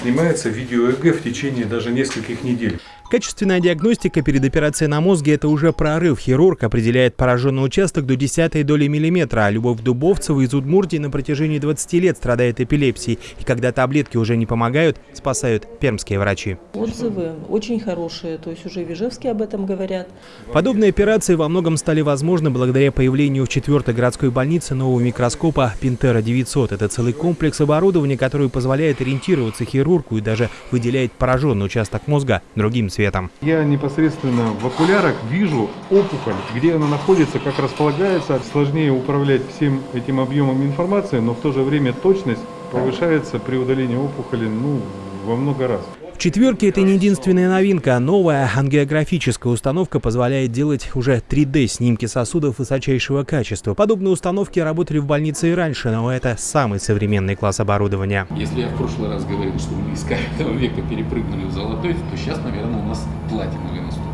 Снимается видео ЭГ в течение даже нескольких недель. Качественная диагностика перед операцией на мозге – это уже прорыв. Хирург определяет пораженный участок до десятой доли миллиметра. А Любовь Дубовцева из Удмуртии на протяжении 20 лет страдает эпилепсией. И когда таблетки уже не помогают, спасают пермские врачи. Отзывы очень хорошие, то есть уже в Ижевске об этом говорят. Подобные операции во многом стали возможны благодаря появлению в 4 городской больнице нового микроскопа Пинтера 900. Это целый комплекс оборудования, который позволяет ориентироваться хирургу и даже выделяет пораженный участок мозга другим цветом. Я непосредственно в окулярах вижу опухоль, где она находится, как располагается. Сложнее управлять всем этим объемом информации, но в то же время точность повышается при удалении опухоли ну, во много раз. В четверке это не единственная новинка. Новая ангиографическая установка позволяет делать уже 3D-снимки сосудов высочайшего качества. Подобные установки работали в больнице и раньше, но это самый современный класс оборудования. Если я в прошлый раз говорил, что мы из каменного века перепрыгнули в золотой, то сейчас, наверное, у нас платиновый наступает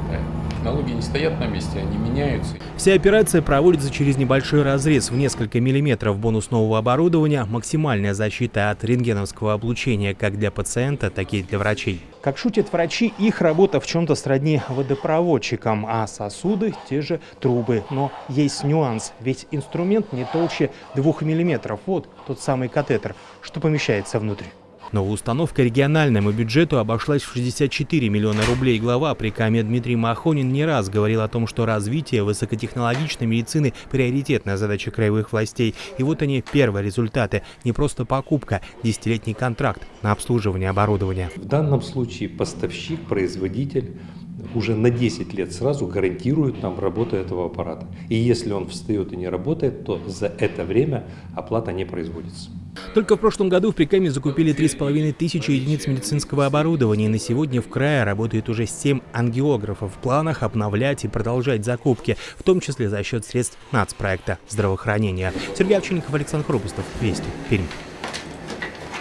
технологии не стоят на месте, они меняются. Вся операция проводится через небольшой разрез в несколько миллиметров бонус нового оборудования, максимальная защита от рентгеновского облучения как для пациента, так и для врачей. Как шутят врачи, их работа в чем-то сродни водопроводчикам, а сосуды – те же трубы. Но есть нюанс, ведь инструмент не толще двух миллиметров. Вот тот самый катетер, что помещается внутрь. Новая установка региональному бюджету обошлась в 64 миллиона рублей. Глава при Каме Дмитрий Махонин не раз говорил о том, что развитие высокотехнологичной медицины – приоритетная задача краевых властей. И вот они, первые результаты. Не просто покупка, десятилетний контракт на обслуживание оборудования. В данном случае поставщик, производитель уже на 10 лет сразу гарантирует нам работу этого аппарата. И если он встает и не работает, то за это время оплата не производится. Только в прошлом году в Прикаме закупили 3,5 тысячи единиц медицинского оборудования. И на сегодня в крае работает уже 7 ангиографов. В планах обновлять и продолжать закупки, в том числе за счет средств нацпроекта здравоохранения. Сергей Овчинников, Александр Хрупустов. Вести. Пермь.